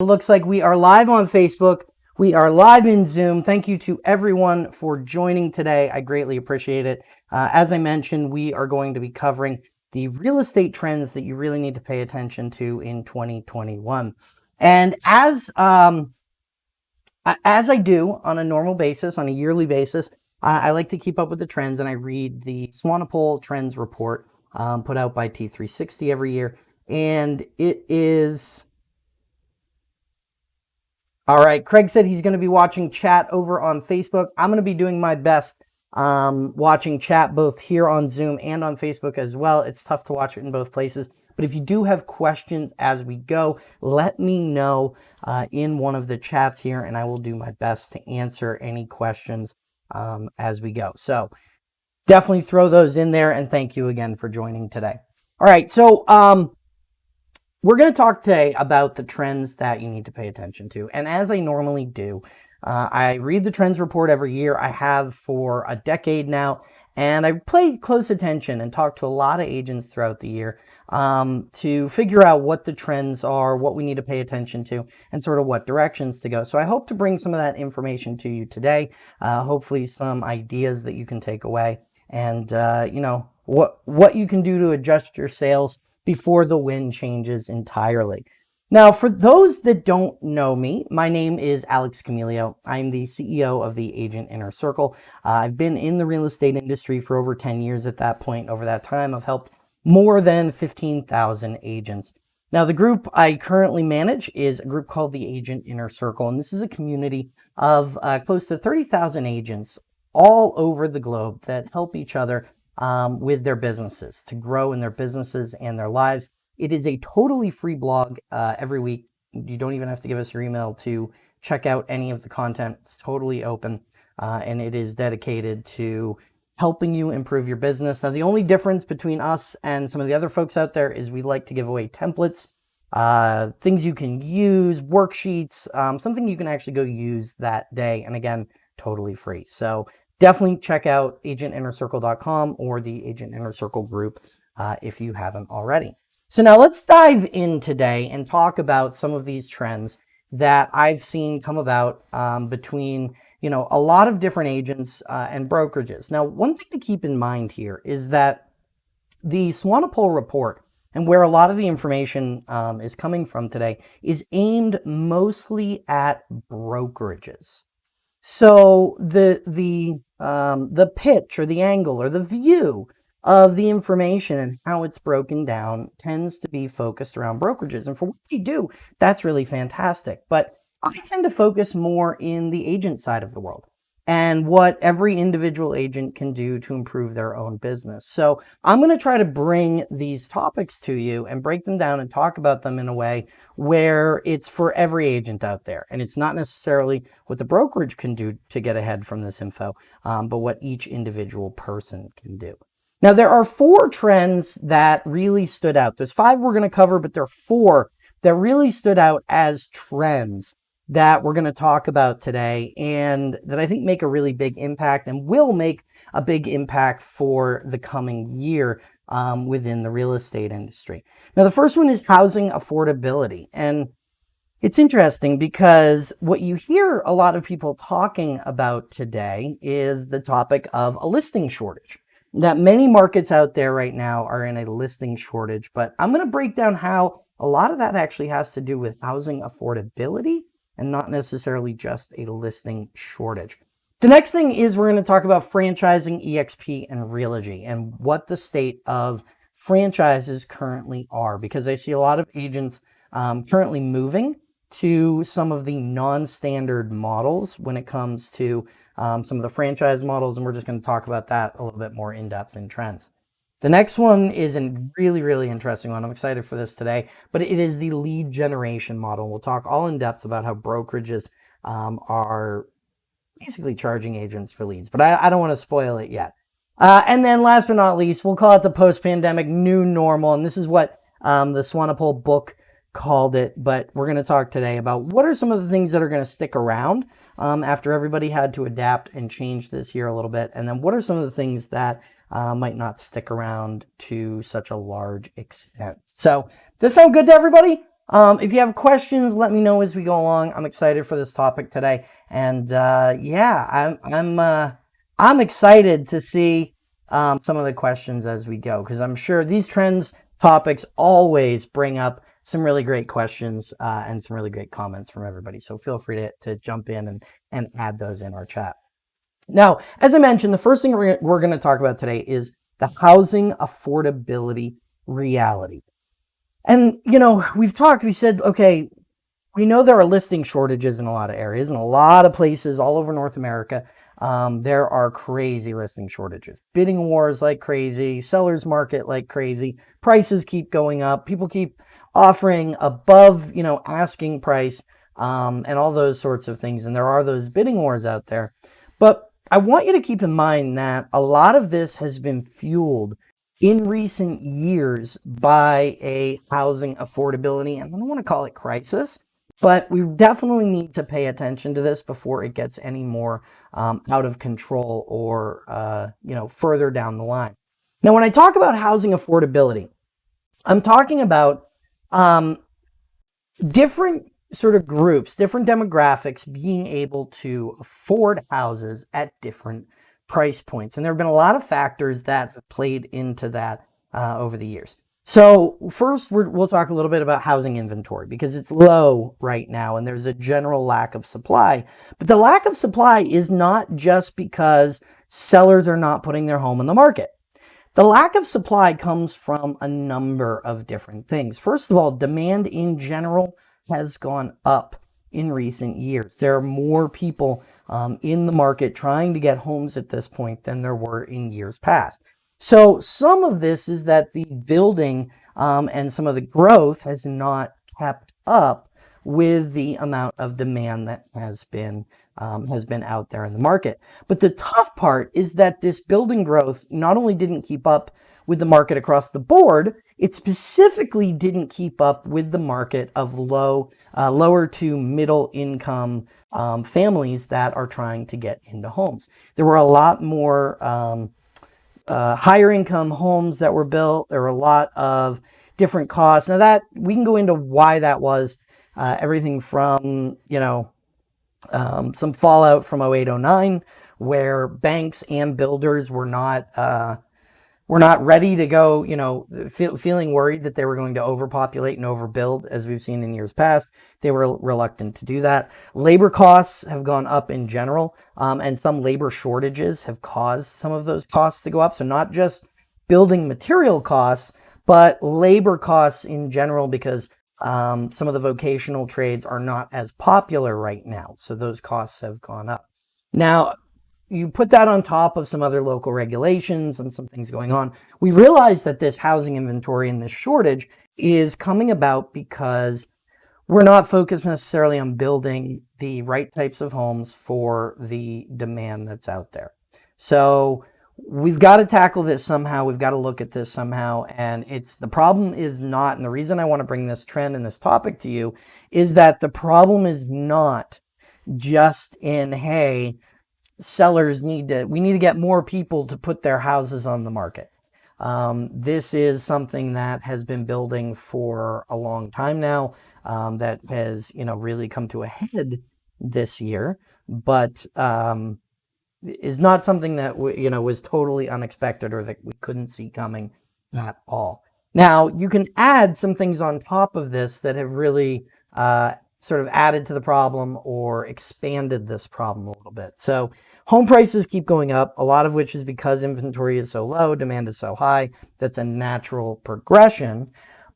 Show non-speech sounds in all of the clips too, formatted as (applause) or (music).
It looks like we are live on Facebook. We are live in Zoom. Thank you to everyone for joining today. I greatly appreciate it. Uh, as I mentioned, we are going to be covering the real estate trends that you really need to pay attention to in 2021. And as um, as I do on a normal basis, on a yearly basis, I, I like to keep up with the trends and I read the Swanepoel Trends Report um, put out by T3 Sixty every year. And it is all right, Craig said he's going to be watching chat over on Facebook. I'm going to be doing my best um, watching chat both here on Zoom and on Facebook as well. It's tough to watch it in both places. But if you do have questions as we go, let me know uh, in one of the chats here and I will do my best to answer any questions um, as we go. So definitely throw those in there and thank you again for joining today. All right, so um, we're going to talk today about the trends that you need to pay attention to. And as I normally do, uh, I read the trends report every year. I have for a decade now. And I've paid close attention and talked to a lot of agents throughout the year um, to figure out what the trends are, what we need to pay attention to, and sort of what directions to go. So I hope to bring some of that information to you today. Uh, hopefully some ideas that you can take away and, uh, you know, what, what you can do to adjust your sales before the wind changes entirely. Now, for those that don't know me, my name is Alex Camilio. I'm the CEO of the Agent Inner Circle. Uh, I've been in the real estate industry for over 10 years at that point. Over that time, I've helped more than 15,000 agents. Now, the group I currently manage is a group called the Agent Inner Circle, and this is a community of uh, close to 30,000 agents all over the globe that help each other um, with their businesses, to grow in their businesses and their lives. It is a totally free blog uh, every week. You don't even have to give us your email to check out any of the content. It's totally open uh, and it is dedicated to helping you improve your business. Now, the only difference between us and some of the other folks out there is we like to give away templates, uh, things you can use, worksheets, um, something you can actually go use that day. And again, totally free. So definitely check out agentinnercircle.com or the Agent Inner Circle group uh, if you haven't already. So now let's dive in today and talk about some of these trends that I've seen come about um, between you know a lot of different agents uh, and brokerages. Now, one thing to keep in mind here is that the Swanepoel report and where a lot of the information um, is coming from today is aimed mostly at brokerages. So the the um, the pitch or the angle or the view of the information and how it's broken down tends to be focused around brokerages. And for what they do, that's really fantastic. But I tend to focus more in the agent side of the world and what every individual agent can do to improve their own business. So I'm going to try to bring these topics to you and break them down and talk about them in a way where it's for every agent out there. And it's not necessarily what the brokerage can do to get ahead from this info, um, but what each individual person can do. Now, there are four trends that really stood out. There's five we're going to cover, but there are four that really stood out as trends that we're going to talk about today and that I think make a really big impact and will make a big impact for the coming year um, within the real estate industry. Now, the first one is housing affordability. And it's interesting because what you hear a lot of people talking about today is the topic of a listing shortage. That many markets out there right now are in a listing shortage, but I'm going to break down how a lot of that actually has to do with housing affordability and not necessarily just a listing shortage. The next thing is we're going to talk about franchising, EXP, and Realogy and what the state of franchises currently are because I see a lot of agents um, currently moving to some of the non-standard models when it comes to um, some of the franchise models and we're just going to talk about that a little bit more in depth in trends. The next one is a really, really interesting one. I'm excited for this today, but it is the lead generation model. We'll talk all in depth about how brokerages um, are basically charging agents for leads, but I, I don't want to spoil it yet. Uh, and then last but not least, we'll call it the post-pandemic new normal. And this is what um, the Swanepoel book called it, but we're going to talk today about what are some of the things that are going to stick around um, after everybody had to adapt and change this year a little bit. And then what are some of the things that uh, might not stick around to such a large extent. So does sound good to everybody? Um, if you have questions, let me know as we go along. I'm excited for this topic today. And uh, yeah, I'm, I'm, uh, I'm excited to see um, some of the questions as we go because I'm sure these trends topics always bring up some really great questions uh, and some really great comments from everybody. So feel free to, to jump in and, and add those in our chat. Now, as I mentioned, the first thing we're, going to talk about today is the housing affordability reality. And, you know, we've talked, we said, okay, we know there are listing shortages in a lot of areas and a lot of places all over North America. Um, there are crazy listing shortages, bidding wars like crazy, sellers market like crazy, prices keep going up, people keep offering above, you know, asking price, um, and all those sorts of things. And there are those bidding wars out there. But I want you to keep in mind that a lot of this has been fueled in recent years by a housing affordability, and I don't want to call it crisis, but we definitely need to pay attention to this before it gets any more um, out of control or, uh, you know, further down the line. Now, when I talk about housing affordability, I'm talking about um, different sort of groups, different demographics being able to afford houses at different price points. And there have been a lot of factors that have played into that uh, over the years. So first, we will talk a little bit about housing inventory because it's low right now and there's a general lack of supply. But the lack of supply is not just because sellers are not putting their home on the market. The lack of supply comes from a number of different things. First of all, demand in general has gone up in recent years. There are more people um, in the market trying to get homes at this point than there were in years past. So some of this is that the building um, and some of the growth has not kept up with the amount of demand that has been um, has been out there in the market. But the tough part is that this building growth not only didn't keep up with the market across the board, it specifically didn't keep up with the market of low, uh, lower to middle income um, families that are trying to get into homes. There were a lot more um, uh, higher income homes that were built. There were a lot of different costs. Now that we can go into why that was. Uh, everything from, you know, um, some fallout from 0809 where banks and builders were not uh, were not ready to go, you know, feel, feeling worried that they were going to overpopulate and overbuild as we've seen in years past. They were reluctant to do that. Labor costs have gone up in general, um, and some labor shortages have caused some of those costs to go up. So not just building material costs, but labor costs in general because um, some of the vocational trades are not as popular right now. So those costs have gone up. Now, you put that on top of some other local regulations and some things going on, we realize that this housing inventory and this shortage is coming about because we're not focused necessarily on building the right types of homes for the demand that's out there. So we've got to tackle this somehow. We've got to look at this somehow. And it's the problem is not, and the reason I want to bring this trend and this topic to you is that the problem is not just in, hey, sellers need to, we need to get more people to put their houses on the market. Um, this is something that has been building for a long time now um, that has, you know, really come to a head this year, but um, is not something that, you know, was totally unexpected or that we couldn't see coming at all. Now, you can add some things on top of this that have really uh, sort of added to the problem or expanded this problem a little bit. So home prices keep going up, a lot of which is because inventory is so low, demand is so high. That's a natural progression.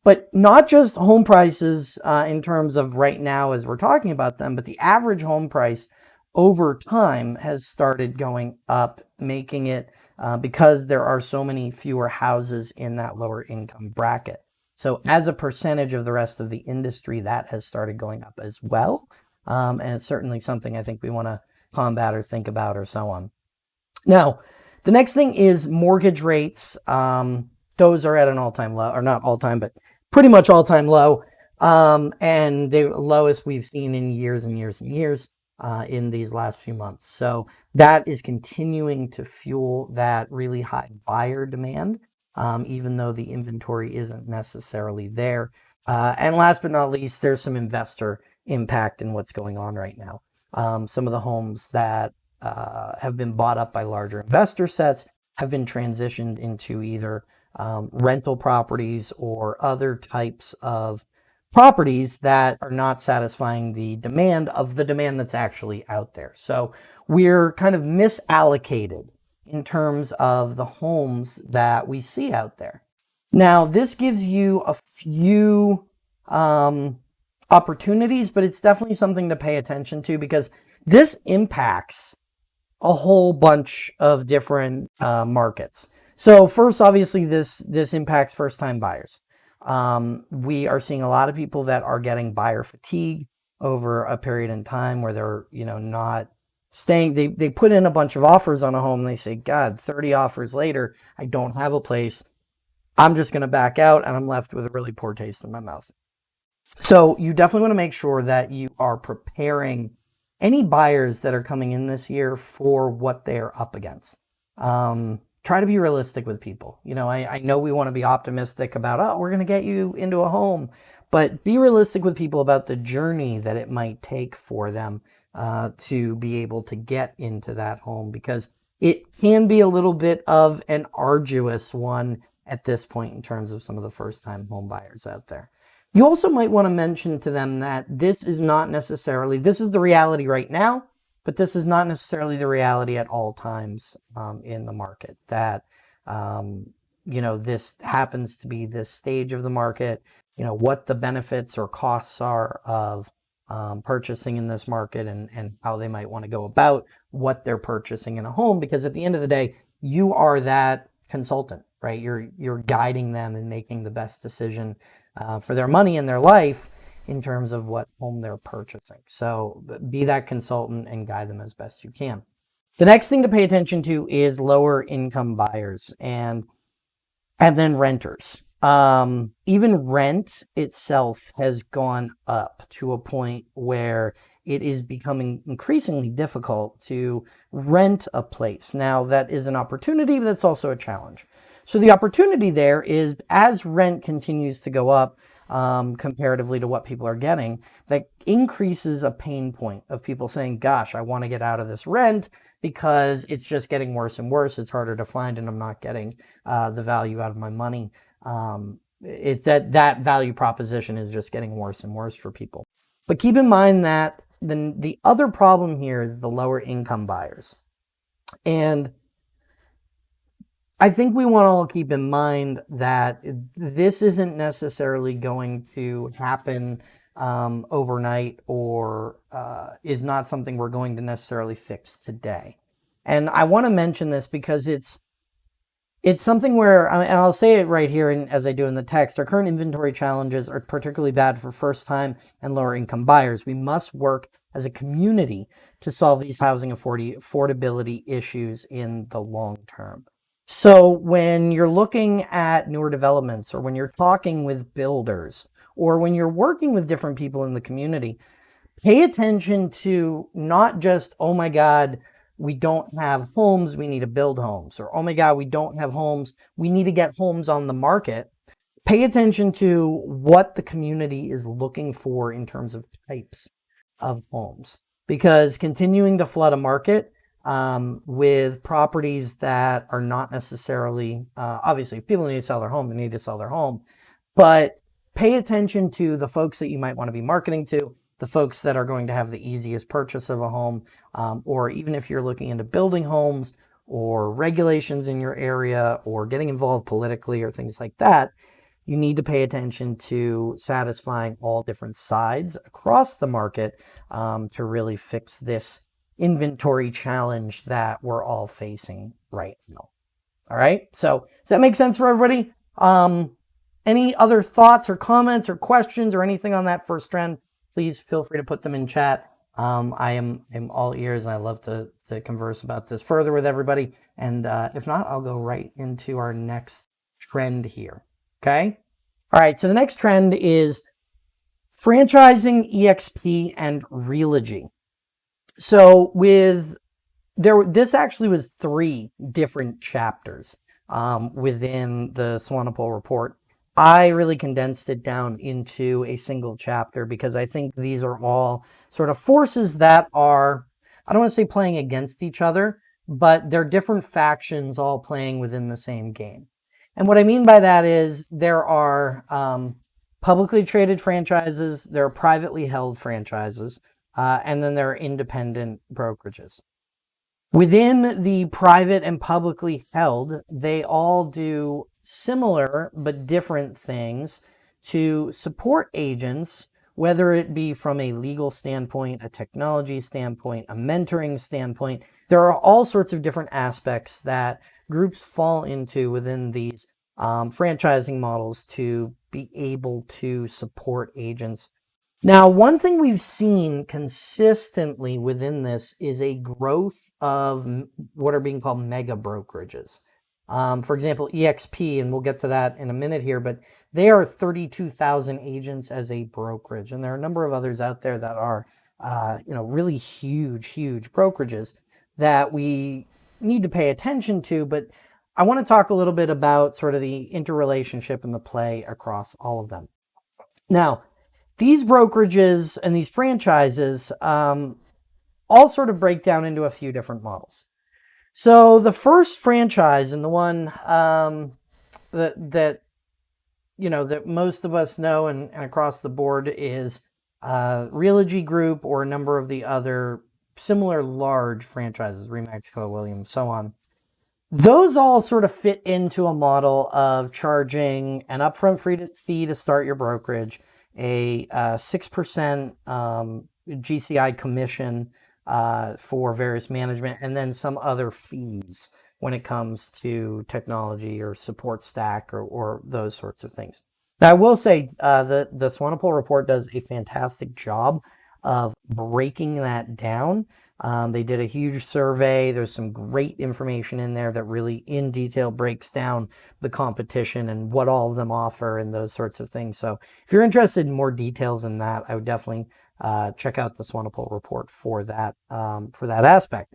But not just home prices uh, in terms of right now as we're talking about them, but the average home price over time has started going up, making it uh, because there are so many fewer houses in that lower income bracket. So as a percentage of the rest of the industry, that has started going up as well. Um, and it's certainly something I think we want to combat or think about or so on. Now, the next thing is mortgage rates. Um, those are at an all-time low, or not all-time, but pretty much all-time low. Um, and the lowest we've seen in years and years and years uh, in these last few months. So that is continuing to fuel that really high buyer demand um, even though the inventory isn't necessarily there. Uh, and last but not least, there's some investor impact in what's going on right now. Um, some of the homes that uh, have been bought up by larger investor sets have been transitioned into either um, rental properties or other types of properties that are not satisfying the demand of the demand that's actually out there. So we're kind of misallocated in terms of the homes that we see out there. Now, this gives you a few um, opportunities, but it's definitely something to pay attention to because this impacts a whole bunch of different uh, markets. So first, obviously, this, this impacts first-time buyers. Um, we are seeing a lot of people that are getting buyer fatigue over a period in time where they're, you know, not staying. They, they put in a bunch of offers on a home. they say, God, 30 offers later, I don't have a place. I'm just going to back out and I'm left with a really poor taste in my mouth. So you definitely want to make sure that you are preparing any buyers that are coming in this year for what they're up against. Um, try to be realistic with people. You know, I, I know we want to be optimistic about, oh, we're going to get you into a home, but be realistic with people about the journey that it might take for them uh, to be able to get into that home because it can be a little bit of an arduous one at this point in terms of some of the first time home buyers out there. You also might want to mention to them that this is not necessarily, this is the reality right now, but this is not necessarily the reality at all times um, in the market. That, um, you know, this happens to be this stage of the market, you know, what the benefits or costs are of um, purchasing in this market and, and how they might want to go about what they're purchasing in a home. Because at the end of the day, you are that consultant, right? You're, you're guiding them and making the best decision uh, for their money and their life in terms of what home they're purchasing. So be that consultant and guide them as best you can. The next thing to pay attention to is lower income buyers and and then renters. Um, even rent itself has gone up to a point where it is becoming increasingly difficult to rent a place. Now that is an opportunity, but that's also a challenge. So the opportunity there is as rent continues to go up, um, comparatively to what people are getting, that increases a pain point of people saying, gosh, I want to get out of this rent because it's just getting worse and worse. It's harder to find and I'm not getting uh, the value out of my money. Um, it, that, that value proposition is just getting worse and worse for people. But keep in mind that the, the other problem here is the lower income buyers. And I think we want to all keep in mind that this isn't necessarily going to happen um, overnight or uh, is not something we're going to necessarily fix today. And I want to mention this because it's it's something where, and I'll say it right here in, as I do in the text, our current inventory challenges are particularly bad for first-time and lower income buyers. We must work as a community to solve these housing affordability issues in the long term. So when you're looking at newer developments or when you're talking with builders or when you're working with different people in the community, pay attention to not just, oh my God, we don't have homes, we need to build homes. Or, oh my God, we don't have homes, we need to get homes on the market. Pay attention to what the community is looking for in terms of types of homes. Because continuing to flood a market um, with properties that are not necessarily, uh, obviously, if people need to sell their home, they need to sell their home. But pay attention to the folks that you might want to be marketing to, the folks that are going to have the easiest purchase of a home, um, or even if you're looking into building homes or regulations in your area or getting involved politically or things like that, you need to pay attention to satisfying all different sides across the market um, to really fix this inventory challenge that we're all facing right now. All right. So does that make sense for everybody? Um, any other thoughts or comments or questions or anything on that first trend, please feel free to put them in chat. Um, I am am all ears and I love to, to converse about this further with everybody. And uh, if not, I'll go right into our next trend here. Okay. All right. So the next trend is franchising, EXP, and Realogy. So with there, this actually was three different chapters um, within the Swanepoel report. I really condensed it down into a single chapter because I think these are all sort of forces that are, I don't want to say playing against each other, but they're different factions all playing within the same game. And what I mean by that is there are um, publicly traded franchises, there are privately held franchises, uh, and then there are independent brokerages. Within the private and publicly held, they all do similar but different things to support agents, whether it be from a legal standpoint, a technology standpoint, a mentoring standpoint. There are all sorts of different aspects that groups fall into within these um, franchising models to be able to support agents now, one thing we've seen consistently within this is a growth of what are being called mega brokerages. Um, for example, EXP, and we'll get to that in a minute here, but they are 32,000 agents as a brokerage. And there are a number of others out there that are, uh, you know, really huge, huge brokerages that we need to pay attention to. But I want to talk a little bit about sort of the interrelationship and the play across all of them. Now, these brokerages and these franchises um, all sort of break down into a few different models. So the first franchise and the one um, that that you know that most of us know and, and across the board is uh, Realogy Group or a number of the other similar large franchises, Remax, Keller Williams, so on. Those all sort of fit into a model of charging an upfront fee to start your brokerage, a uh, 6% um, GCI commission uh, for various management, and then some other fees when it comes to technology or support stack or, or those sorts of things. Now, I will say uh, the, the Swanepoel report does a fantastic job of breaking that down. Um, they did a huge survey. There's some great information in there that really in detail breaks down the competition and what all of them offer and those sorts of things. So if you're interested in more details in that, I would definitely uh, check out the Swanepoel report for that, um, for that aspect.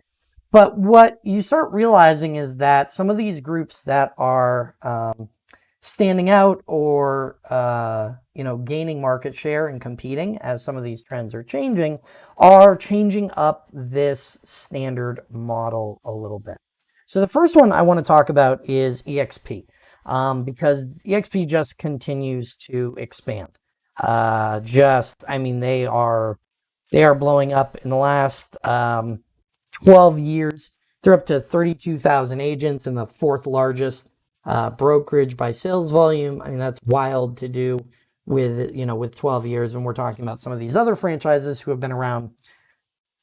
But what you start realizing is that some of these groups that are um, standing out or uh, you know gaining market share and competing as some of these trends are changing are changing up this standard model a little bit. So the first one I want to talk about is EXP um, because EXP just continues to expand. Uh, just I mean they are they are blowing up in the last um, 12 years. They're up to 32,000 agents and the fourth largest uh, brokerage by sales volume. I mean, that's wild to do with, you know, with 12 years when we're talking about some of these other franchises who have been around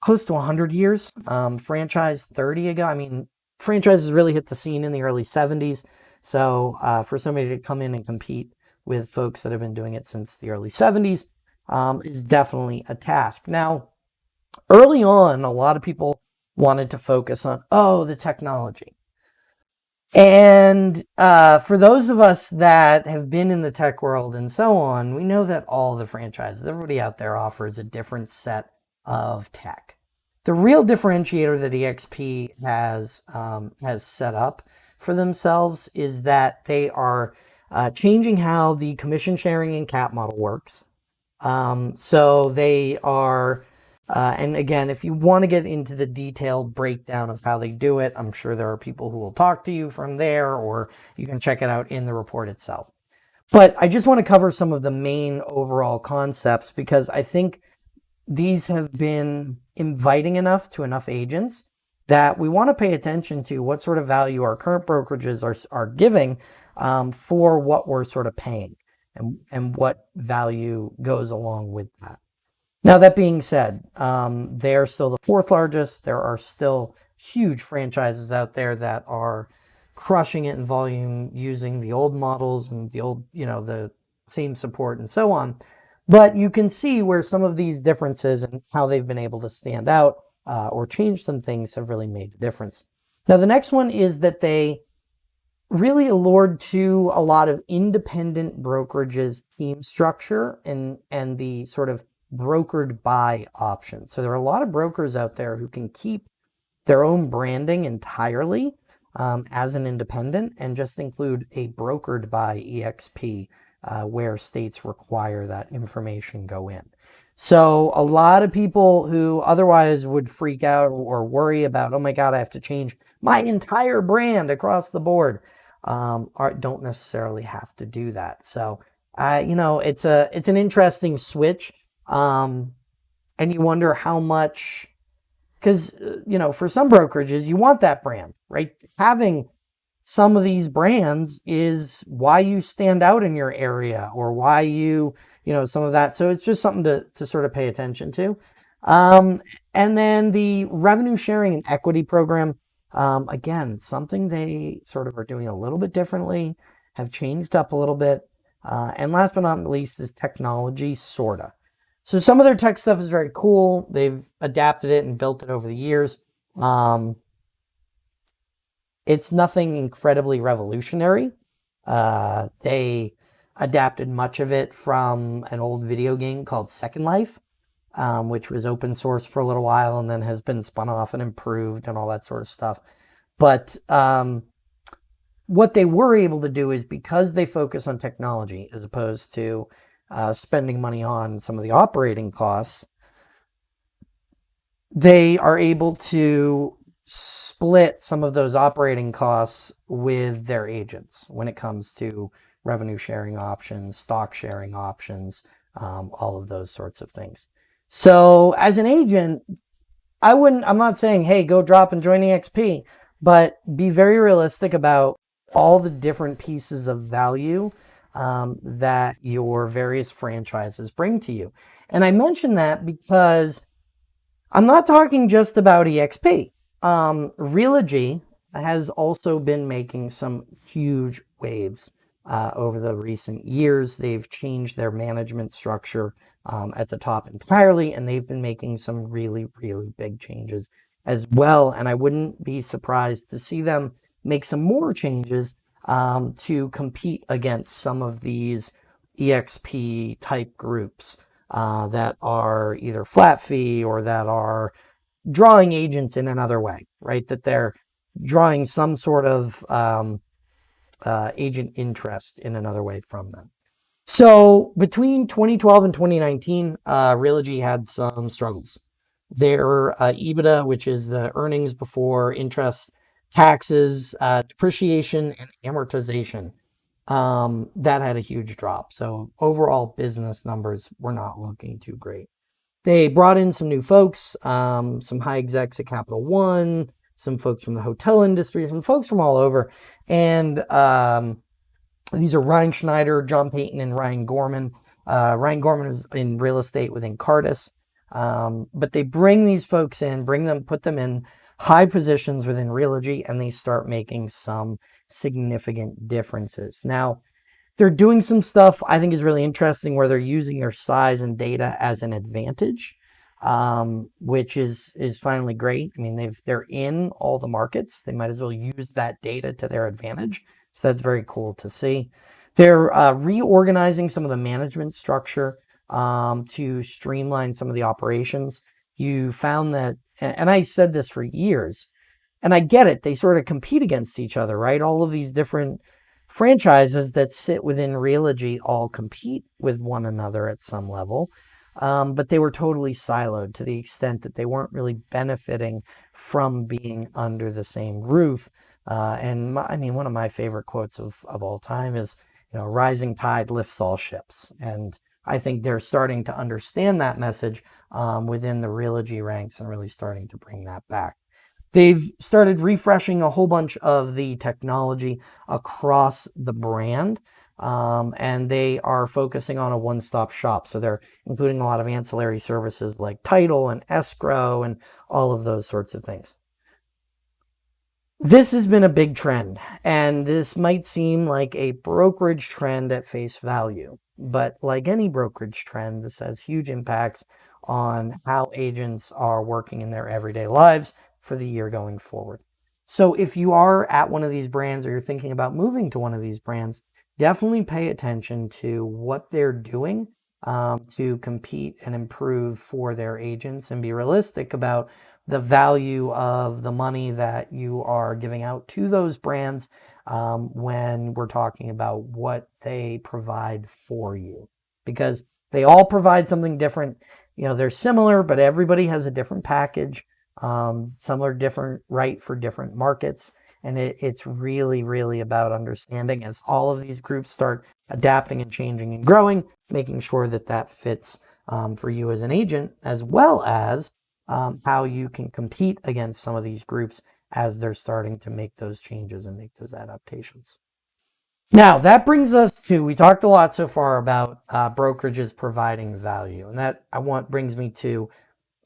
close to 100 years. Um, franchise 30 ago. I mean, franchises really hit the scene in the early 70s. So uh, for somebody to come in and compete with folks that have been doing it since the early 70s um, is definitely a task. Now, early on, a lot of people wanted to focus on, oh, the technology. And uh, for those of us that have been in the tech world and so on, we know that all the franchises, everybody out there offers a different set of tech. The real differentiator that EXP has, um, has set up for themselves is that they are uh, changing how the commission sharing and cap model works. Um, so they are uh, and again, if you want to get into the detailed breakdown of how they do it, I'm sure there are people who will talk to you from there, or you can check it out in the report itself. But I just want to cover some of the main overall concepts because I think these have been inviting enough to enough agents that we want to pay attention to what sort of value our current brokerages are, are giving um, for what we're sort of paying and, and what value goes along with that. Now, that being said, um, they are still the fourth largest. There are still huge franchises out there that are crushing it in volume using the old models and the old, you know, the same support and so on. But you can see where some of these differences and how they've been able to stand out uh, or change some things have really made a difference. Now, the next one is that they really allured to a lot of independent brokerages team structure and, and the sort of brokered by option. So there are a lot of brokers out there who can keep their own branding entirely um, as an independent and just include a brokered by EXP uh, where states require that information go in. So a lot of people who otherwise would freak out or worry about, oh my God, I have to change my entire brand across the board, um, are, don't necessarily have to do that. So, uh, you know, it's a it's an interesting switch, um, and you wonder how much, because uh, you know, for some brokerages, you want that brand, right? Having some of these brands is why you stand out in your area or why you, you know, some of that. So it's just something to, to sort of pay attention to. Um, and then the revenue sharing and equity program, um, again, something they sort of are doing a little bit differently, have changed up a little bit. Uh, and last but not least is technology, sorta. So some of their tech stuff is very cool. They've adapted it and built it over the years. Um, it's nothing incredibly revolutionary. Uh, they adapted much of it from an old video game called Second Life, um, which was open source for a little while and then has been spun off and improved and all that sort of stuff. But um, what they were able to do is because they focus on technology as opposed to uh, spending money on some of the operating costs, they are able to split some of those operating costs with their agents when it comes to revenue sharing options, stock sharing options, um, all of those sorts of things. So as an agent, I wouldn't, I'm not saying, hey, go drop and join EXP, but be very realistic about all the different pieces of value um, that your various franchises bring to you. And I mention that because I'm not talking just about EXP. Um, Realogy has also been making some huge waves uh, over the recent years. They've changed their management structure um, at the top entirely, and they've been making some really, really big changes as well. And I wouldn't be surprised to see them make some more changes um, to compete against some of these EXP type groups uh, that are either flat fee or that are drawing agents in another way, right? That they're drawing some sort of um, uh, agent interest in another way from them. So between 2012 and 2019, uh, Realogy had some struggles. Their uh, EBITDA, which is the earnings before interest, taxes, uh, depreciation, and amortization, um, that had a huge drop. So overall business numbers were not looking too great. They brought in some new folks, um, some high execs at Capital One, some folks from the hotel industry, some folks from all over. And um, these are Ryan Schneider, John Peyton, and Ryan Gorman. Uh, Ryan Gorman is in real estate within Cartus. Um, but they bring these folks in, bring them, put them in high positions within Realogy, and they start making some significant differences. Now, they're doing some stuff I think is really interesting where they're using their size and data as an advantage, um, which is is finally great. I mean, they've they're in all the markets. They might as well use that data to their advantage. So that's very cool to see. They're uh, reorganizing some of the management structure um, to streamline some of the operations. You found that, and I said this for years, and I get it. They sort of compete against each other, right? All of these different franchises that sit within Realogy all compete with one another at some level. Um, but they were totally siloed to the extent that they weren't really benefiting from being under the same roof. Uh, and my, I mean, one of my favorite quotes of, of all time is, you know, rising tide lifts all ships. And I think they're starting to understand that message um, within the Realogy ranks and really starting to bring that back. They've started refreshing a whole bunch of the technology across the brand. Um, and they are focusing on a one-stop shop. So they're including a lot of ancillary services like title and escrow and all of those sorts of things. This has been a big trend, and this might seem like a brokerage trend at face value. But like any brokerage trend, this has huge impacts on how agents are working in their everyday lives for the year going forward. So if you are at one of these brands or you're thinking about moving to one of these brands, definitely pay attention to what they're doing um, to compete and improve for their agents and be realistic about the value of the money that you are giving out to those brands um, when we're talking about what they provide for you because they all provide something different. You know, they're similar, but everybody has a different package. Um, some are different, right, for different markets. And it, it's really, really about understanding as all of these groups start adapting and changing and growing, making sure that that fits um, for you as an agent, as well as um, how you can compete against some of these groups as they're starting to make those changes and make those adaptations. Now, that brings us to, we talked a lot so far about uh, brokerages providing value. And that I want brings me to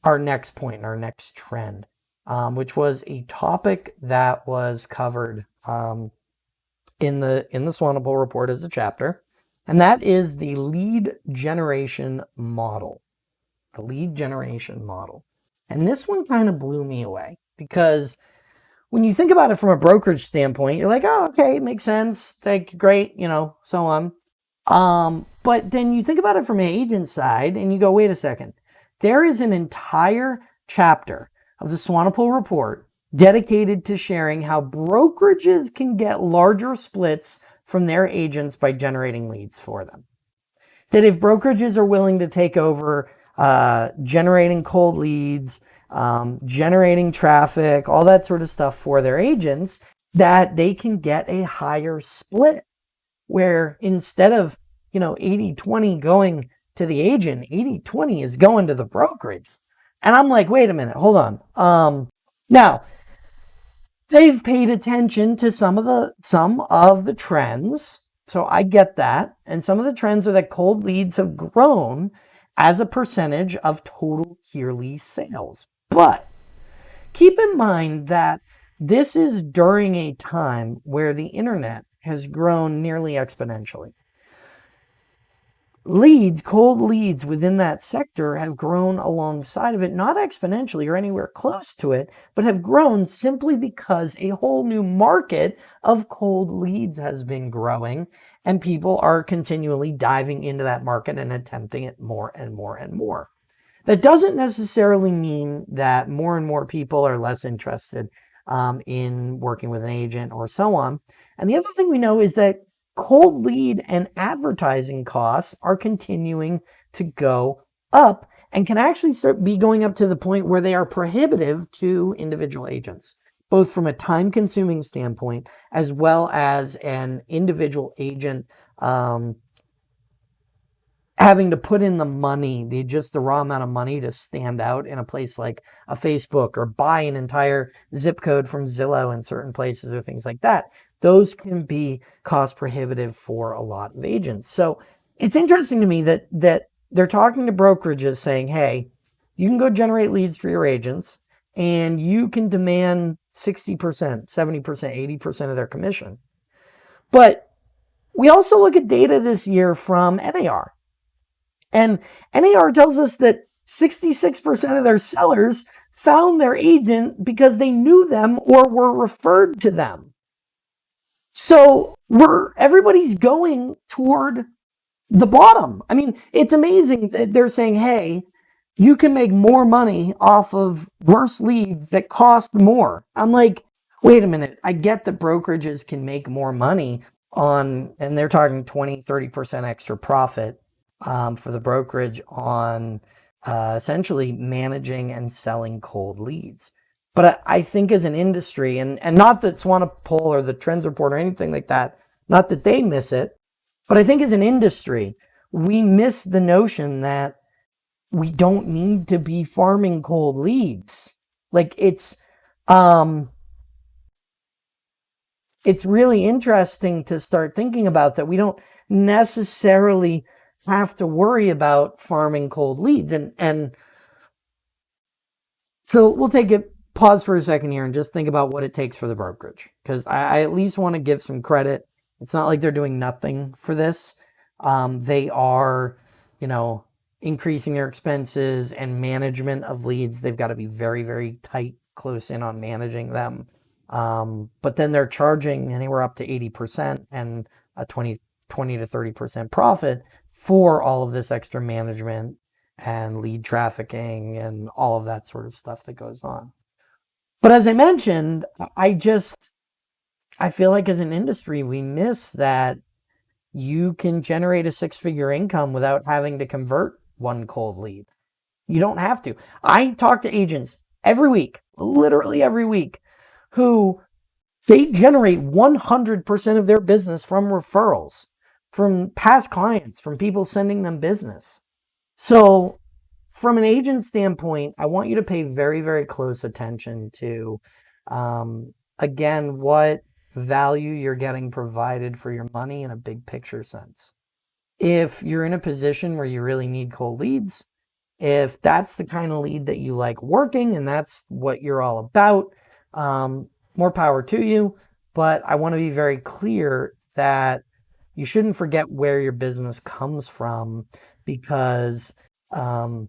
our next point, our next trend, um, which was a topic that was covered um, in the in the Swanepoel report as a chapter. And that is the lead generation model. The lead generation model. And this one kind of blew me away because when you think about it from a brokerage standpoint, you're like, oh, okay, it makes sense. Like, great, you know, so on. Um, but then you think about it from an agent side and you go, wait a second. There is an entire chapter of the Swanepoel report dedicated to sharing how brokerages can get larger splits from their agents by generating leads for them. That if brokerages are willing to take over uh, generating cold leads, um, generating traffic, all that sort of stuff for their agents, that they can get a higher split where instead of, you know, 80 20 going to the agent, 80 20 is going to the brokerage. And I'm like, wait a minute, hold on. Um, now, they've paid attention to some of the some of the trends. So I get that. And some of the trends are that cold leads have grown as a percentage of total yearly sales. But keep in mind that this is during a time where the internet has grown nearly exponentially leads, cold leads within that sector have grown alongside of it, not exponentially or anywhere close to it, but have grown simply because a whole new market of cold leads has been growing and people are continually diving into that market and attempting it more and more and more. That doesn't necessarily mean that more and more people are less interested um, in working with an agent or so on. And the other thing we know is that cold lead and advertising costs are continuing to go up and can actually start be going up to the point where they are prohibitive to individual agents, both from a time consuming standpoint, as well as an individual agent um, having to put in the money, the just the raw amount of money to stand out in a place like a Facebook or buy an entire zip code from Zillow in certain places or things like that those can be cost prohibitive for a lot of agents. So it's interesting to me that that they're talking to brokerages saying, hey, you can go generate leads for your agents and you can demand 60%, 70%, 80% of their commission. But we also look at data this year from NAR. And NAR tells us that 66% of their sellers found their agent because they knew them or were referred to them. So we're everybody's going toward the bottom. I mean, it's amazing that they're saying, hey, you can make more money off of worse leads that cost more. I'm like, wait a minute. I get that brokerages can make more money on, and they're talking 20, 30% extra profit um, for the brokerage on uh, essentially managing and selling cold leads. But I, think as an industry, and, and not that Swanepoel or the Trends Report or anything like that, not that they miss it, but I think as an industry, we miss the notion that we don't need to be farming cold leads. Like it's, um, it's really interesting to start thinking about that. We don't necessarily have to worry about farming cold leads. And, and so we'll take it pause for a second here and just think about what it takes for the brokerage. Because I, I, at least want to give some credit. It's not like they're doing nothing for this. Um, they are, you know, increasing their expenses and management of leads. They've got to be very, very tight, close in on managing them. Um, but then they're charging anywhere up to 80% and a 20, 20 to 30% profit for all of this extra management and lead trafficking and all of that sort of stuff that goes on. But as I mentioned, I just, I feel like as an industry, we miss that you can generate a six figure income without having to convert one cold lead. You don't have to. I talk to agents every week, literally every week, who they generate 100% of their business from referrals, from past clients, from people sending them business. So, from an agent standpoint, I want you to pay very, very close attention to, um, again, what value you're getting provided for your money in a big picture sense. If you're in a position where you really need cold leads, if that's the kind of lead that you like working and that's what you're all about, um, more power to you. But I want to be very clear that you shouldn't forget where your business comes from because um,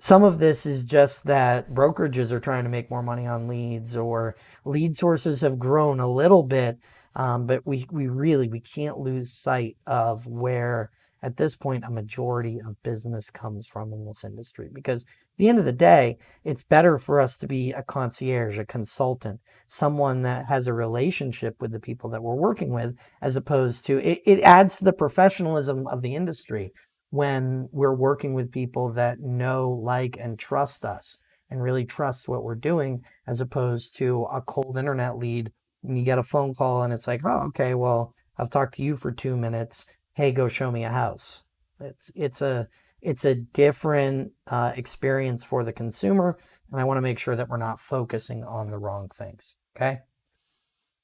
some of this is just that brokerages are trying to make more money on leads or lead sources have grown a little bit. Um, but we, we really, we can't lose sight of where at this point a majority of business comes from in this industry because at the end of the day it's better for us to be a concierge a consultant someone that has a relationship with the people that we're working with as opposed to it, it adds to the professionalism of the industry when we're working with people that know like and trust us and really trust what we're doing as opposed to a cold internet lead and you get a phone call and it's like oh okay well i've talked to you for two minutes hey, go show me a house. It's it's a it's a different uh, experience for the consumer, and I want to make sure that we're not focusing on the wrong things. Okay.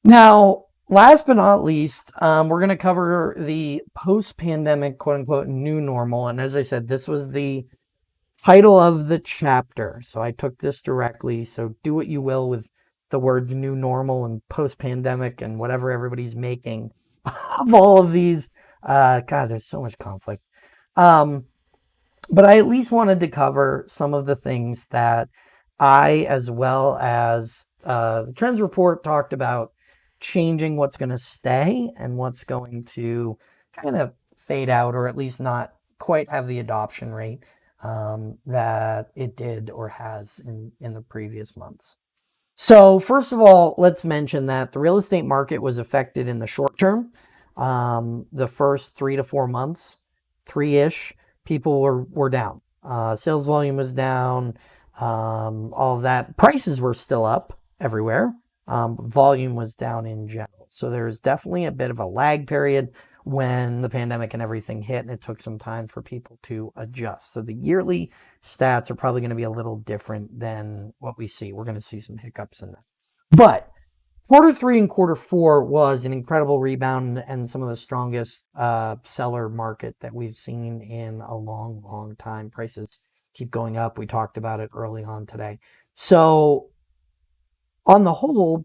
Now, last but not least, um, we're going to cover the post-pandemic, quote unquote, new normal. And as I said, this was the title of the chapter, so I took this directly. So do what you will with the words new normal and post-pandemic and whatever everybody's making (laughs) of all of these uh, God, there's so much conflict. Um, but I at least wanted to cover some of the things that I, as well as uh, the Trends Report, talked about changing what's going to stay and what's going to kind of fade out or at least not quite have the adoption rate um, that it did or has in, in the previous months. So first of all, let's mention that the real estate market was affected in the short term um, the first three to four months, three ish, people were, were down. Uh, sales volume was down, um, all that. Prices were still up everywhere. Um, volume was down in general. So there's definitely a bit of a lag period when the pandemic and everything hit, and it took some time for people to adjust. So the yearly stats are probably going to be a little different than what we see. We're going to see some hiccups in that. But Quarter three and quarter four was an incredible rebound and some of the strongest uh, seller market that we've seen in a long, long time. Prices keep going up. We talked about it early on today. So, on the whole,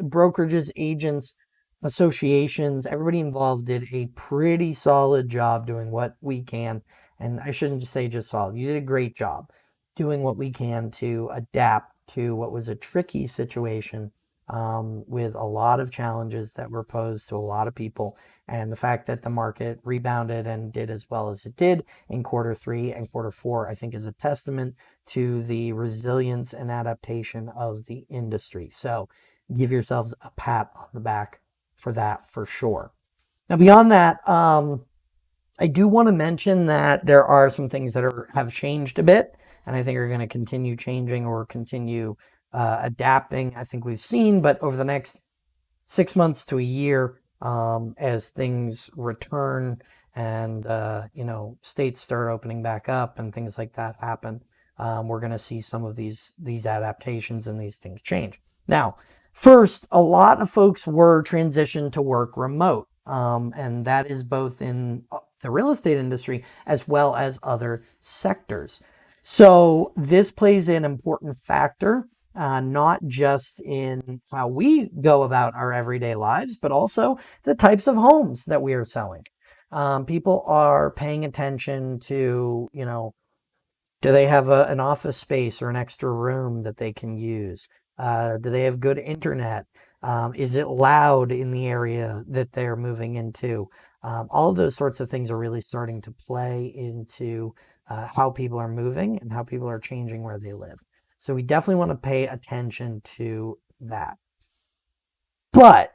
brokerages, agents, associations, everybody involved did a pretty solid job doing what we can. And I shouldn't just say just solid, you did a great job doing what we can to adapt to what was a tricky situation um, with a lot of challenges that were posed to a lot of people. And the fact that the market rebounded and did as well as it did in quarter three and quarter four, I think is a testament to the resilience and adaptation of the industry. So give yourselves a pat on the back for that for sure. Now, beyond that, um, I do want to mention that there are some things that are have changed a bit, and I think are going to continue changing or continue uh, adapting, I think we've seen, but over the next six months to a year, um, as things return and, uh, you know, states start opening back up and things like that happen, um, we're going to see some of these, these adaptations and these things change. Now, first, a lot of folks were transitioned to work remote. Um, and that is both in uh, the real estate industry as well as other sectors. So this plays an important factor uh, not just in how we go about our everyday lives, but also the types of homes that we are selling. Um, people are paying attention to, you know, do they have a, an office space or an extra room that they can use? Uh, do they have good internet? Um, is it loud in the area that they're moving into? Um, all of those sorts of things are really starting to play into uh, how people are moving and how people are changing where they live. So we definitely want to pay attention to that. But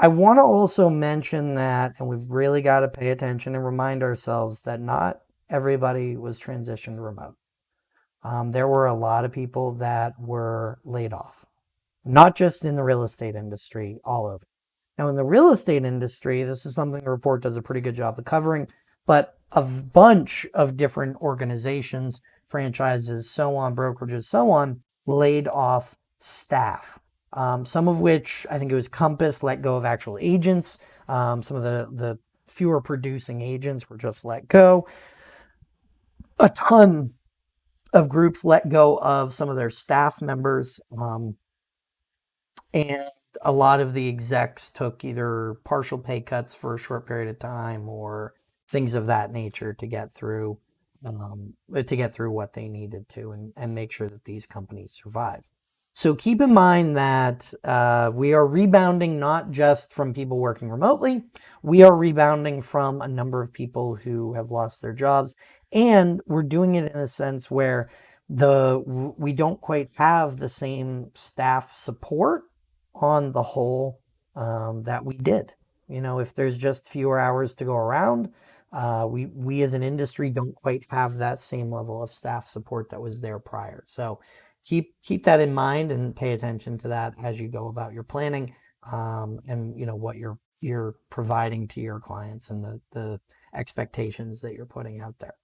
I want to also mention that, and we've really got to pay attention and remind ourselves that not everybody was transitioned remote. Um, there were a lot of people that were laid off, not just in the real estate industry, all over. Now, in the real estate industry, this is something the report does a pretty good job of covering, but a bunch of different organizations, franchises, so on, brokerages, so on, laid off staff. Um, some of which I think it was Compass let go of actual agents. Um, some of the, the fewer producing agents were just let go. A ton of groups let go of some of their staff members. Um, and a lot of the execs took either partial pay cuts for a short period of time or things of that nature to get through um, to get through what they needed to and, and make sure that these companies survive. So keep in mind that uh, we are rebounding not just from people working remotely, we are rebounding from a number of people who have lost their jobs and we're doing it in a sense where the we don't quite have the same staff support on the whole um, that we did. You know, if there's just fewer hours to go around, uh, we we as an industry don't quite have that same level of staff support that was there prior. So keep keep that in mind and pay attention to that as you go about your planning um, and you know what you're you're providing to your clients and the the expectations that you're putting out there.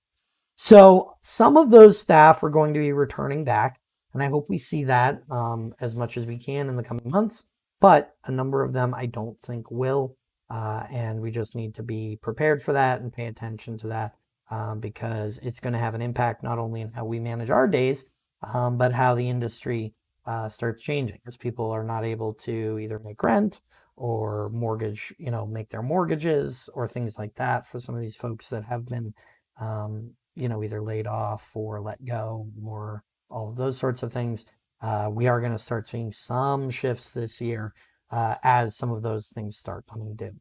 So some of those staff are going to be returning back, and I hope we see that um, as much as we can in the coming months. But a number of them I don't think will, uh, and we just need to be prepared for that and pay attention to that um, because it's going to have an impact not only in how we manage our days, um, but how the industry uh, starts changing as people are not able to either make rent or mortgage, you know, make their mortgages or things like that for some of these folks that have been um, you know, either laid off or let go or all of those sorts of things. Uh, we are going to start seeing some shifts this year uh, as some of those things start coming due.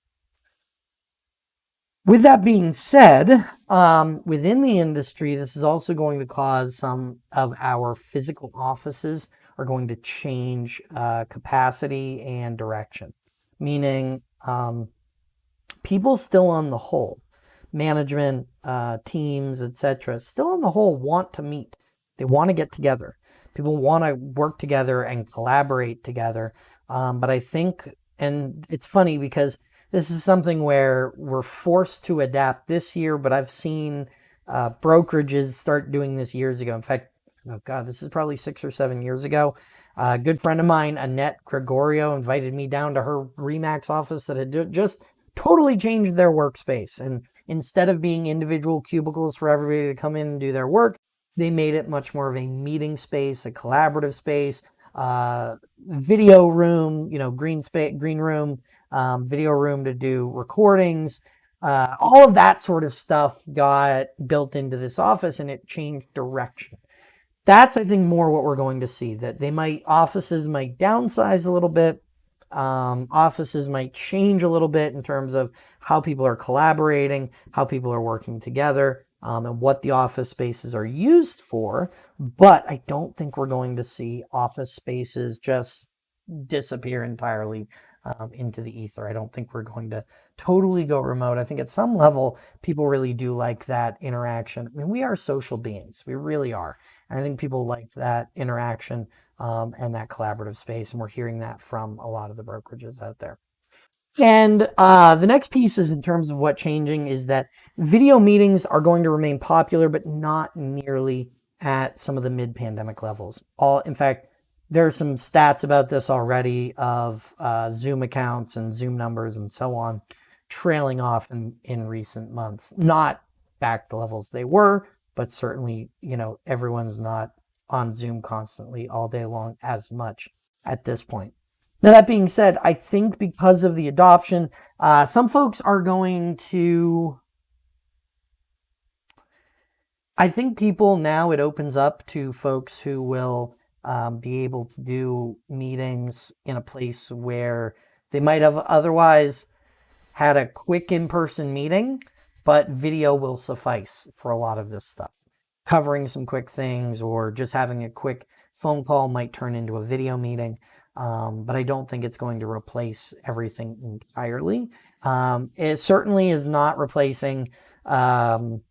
With that being said, um, within the industry, this is also going to cause some of our physical offices are going to change uh, capacity and direction, meaning um, people still on the whole management, uh, teams, etc., still on the whole want to meet. They want to get together. People want to work together and collaborate together. Um, but I think, and it's funny because this is something where we're forced to adapt this year, but I've seen uh, brokerages start doing this years ago. In fact, oh God, this is probably six or seven years ago. a good friend of mine, Annette Gregorio, invited me down to her REMAX office that had just totally changed their workspace. And Instead of being individual cubicles for everybody to come in and do their work, they made it much more of a meeting space, a collaborative space, uh, video room, you know, green space, green room, um, video room to do recordings. Uh, all of that sort of stuff got built into this office and it changed direction. That's, I think, more what we're going to see, that they might, offices might downsize a little bit, um, offices might change a little bit in terms of how people are collaborating, how people are working together, um, and what the office spaces are used for. But I don't think we're going to see office spaces just disappear entirely um, into the ether. I don't think we're going to totally go remote. I think at some level, people really do like that interaction. I mean, we are social beings. We really are. And I think people like that interaction um, and that collaborative space. And we're hearing that from a lot of the brokerages out there. And uh, the next piece is in terms of what changing is that video meetings are going to remain popular, but not nearly at some of the mid-pandemic levels. All, in fact, there are some stats about this already of uh, Zoom accounts and Zoom numbers and so on trailing off in, in recent months. Not back to levels they were, but certainly, you know, everyone's not on Zoom constantly all day long as much at this point. Now, that being said, I think because of the adoption, uh, some folks are going to. I think people now it opens up to folks who will um, be able to do meetings in a place where they might have otherwise had a quick in person meeting but video will suffice for a lot of this stuff. Covering some quick things or just having a quick phone call might turn into a video meeting. Um, but I don't think it's going to replace everything entirely. Um, it certainly is not replacing um,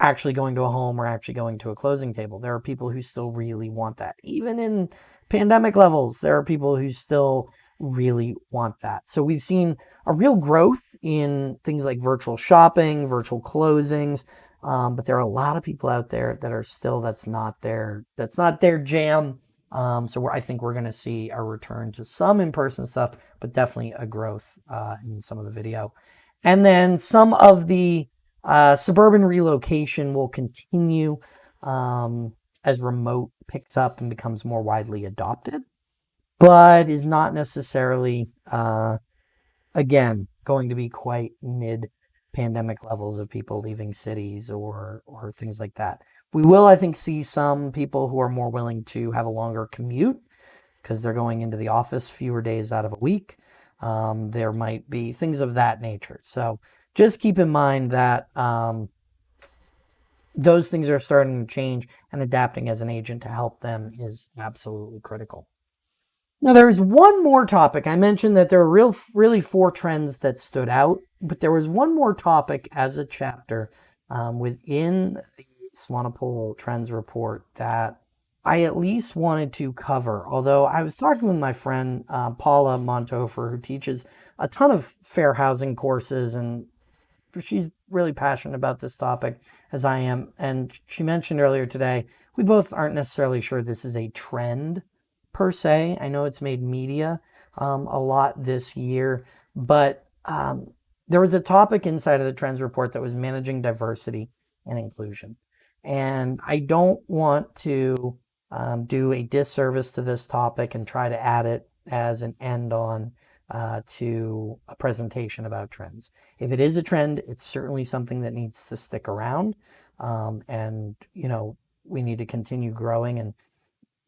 actually going to a home or actually going to a closing table. There are people who still really want that. Even in pandemic levels, there are people who still really want that. So we've seen a real growth in things like virtual shopping, virtual closings. Um, but there are a lot of people out there that are still that's not their that's not their jam. Um, so I think we're going to see a return to some in-person stuff, but definitely a growth uh, in some of the video. And then some of the uh, suburban relocation will continue um, as remote picks up and becomes more widely adopted, but is not necessarily, uh, again, going to be quite mid pandemic levels of people leaving cities or or things like that. We will, I think, see some people who are more willing to have a longer commute because they're going into the office fewer days out of a week. Um, there might be things of that nature. So just keep in mind that um, those things are starting to change and adapting as an agent to help them is absolutely critical. Now, there is one more topic. I mentioned that there are real, really four trends that stood out, but there was one more topic as a chapter um, within the Swanepoel Trends Report that I at least wanted to cover. Although I was talking with my friend uh, Paula Monthofer, who teaches a ton of fair housing courses, and she's really passionate about this topic, as I am. And she mentioned earlier today, we both aren't necessarily sure this is a trend per se. I know it's made media um, a lot this year, but um, there was a topic inside of the Trends Report that was managing diversity and inclusion. And I don't want to um, do a disservice to this topic and try to add it as an end on uh, to a presentation about trends. If it is a trend, it's certainly something that needs to stick around. Um, and, you know, we need to continue growing and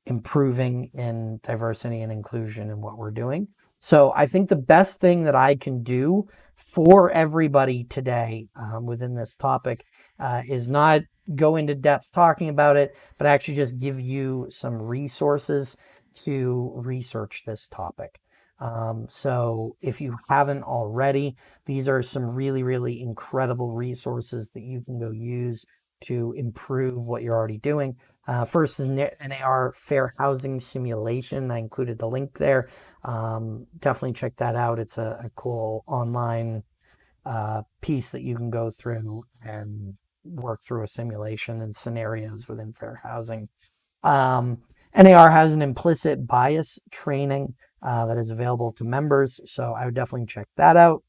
improving in diversity and inclusion in what we're doing. So I think the best thing that I can do for everybody today um, within this topic uh, is not go into depth talking about it, but actually just give you some resources to research this topic. Um, so if you haven't already, these are some really, really incredible resources that you can go use to improve what you're already doing. Uh, first is NAR Fair Housing Simulation. I included the link there. Um, definitely check that out. It's a, a cool online uh, piece that you can go through and work through a simulation and scenarios within fair housing. Um, NAR has an implicit bias training uh, that is available to members, so I would definitely check that out.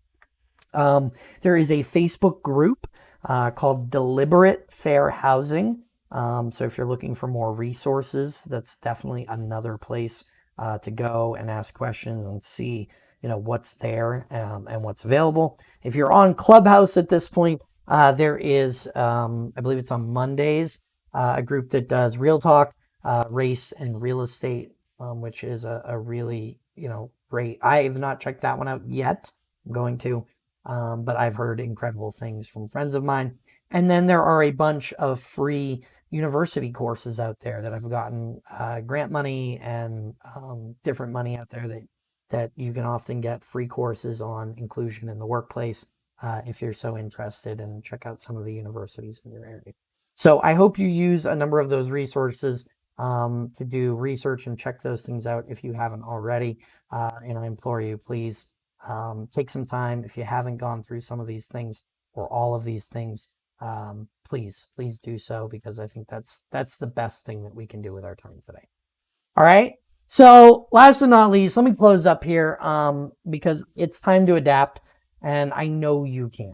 Um, there is a Facebook group uh, called Deliberate Fair Housing. Um, so if you're looking for more resources, that's definitely another place uh, to go and ask questions and see, you know, what's there um, and what's available. If you're on Clubhouse at this point, uh, there is, um, I believe it's on Mondays, uh, a group that does real talk, uh, race and real estate, um, which is a, a, really, you know, great. I have not checked that one out yet. I'm going to, um, but I've heard incredible things from friends of mine. And then there are a bunch of free university courses out there that I've gotten uh, grant money and um, different money out there that that you can often get free courses on inclusion in the workplace uh, if you're so interested and check out some of the universities in your area. So I hope you use a number of those resources um, to do research and check those things out if you haven't already. Uh, and I implore you, please um, take some time if you haven't gone through some of these things or all of these things. Um, please, please do so because I think that's that's the best thing that we can do with our time today. All right. So last but not least, let me close up here um, because it's time to adapt and I know you can.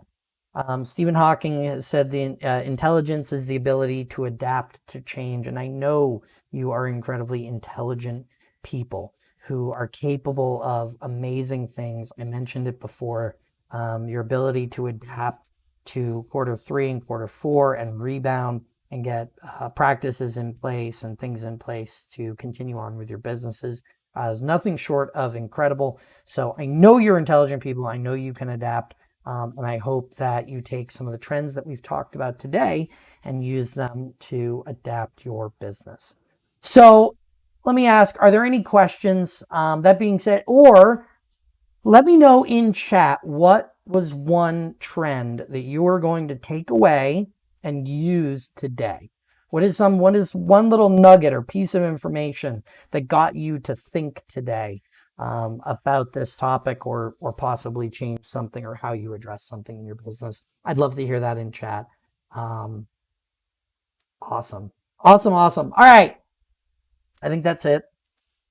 Um, Stephen Hawking has said the uh, intelligence is the ability to adapt to change, and I know you are incredibly intelligent people who are capable of amazing things. I mentioned it before. Um, your ability to adapt to quarter three and quarter four and rebound and get uh, practices in place and things in place to continue on with your businesses uh, is nothing short of incredible. So I know you're intelligent people. I know you can adapt. Um, and I hope that you take some of the trends that we've talked about today and use them to adapt your business. So let me ask, are there any questions? Um, that being said, or let me know in chat what was one trend that you are going to take away and use today. What is some what is one little nugget or piece of information that got you to think today um, about this topic or or possibly change something or how you address something in your business? I'd love to hear that in chat. Um, awesome. Awesome, awesome. All right. I think that's it.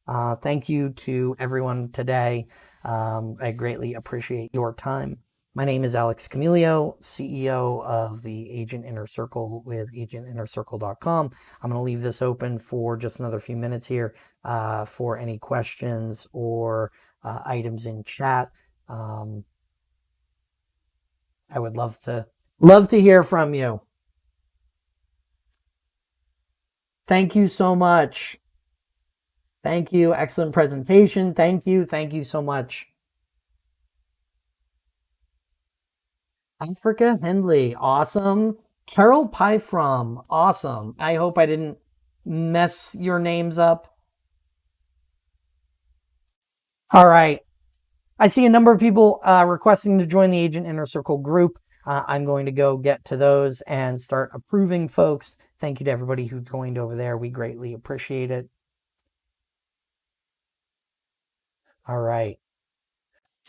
Uh, thank you to everyone today. Um, I greatly appreciate your time. My name is Alex Camilio, CEO of the Agent Inner Circle with agentinnercircle.com. I'm going to leave this open for just another few minutes here uh, for any questions or uh, items in chat. Um, I would love to love to hear from you. Thank you so much. Thank you. Excellent presentation. Thank you. Thank you so much. Africa Hendley. Awesome. Carol Pyfrom. Awesome. I hope I didn't mess your names up. All right. I see a number of people uh, requesting to join the Agent Inner Circle group. Uh, I'm going to go get to those and start approving folks. Thank you to everybody who joined over there. We greatly appreciate it. All right.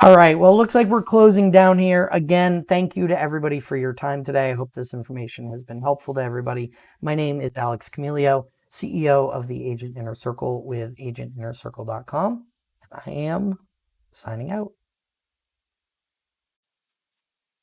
All right. Well, it looks like we're closing down here. Again, thank you to everybody for your time today. I hope this information has been helpful to everybody. My name is Alex Camilio, CEO of the Agent Inner Circle with agentinnercircle.com. And I am signing out.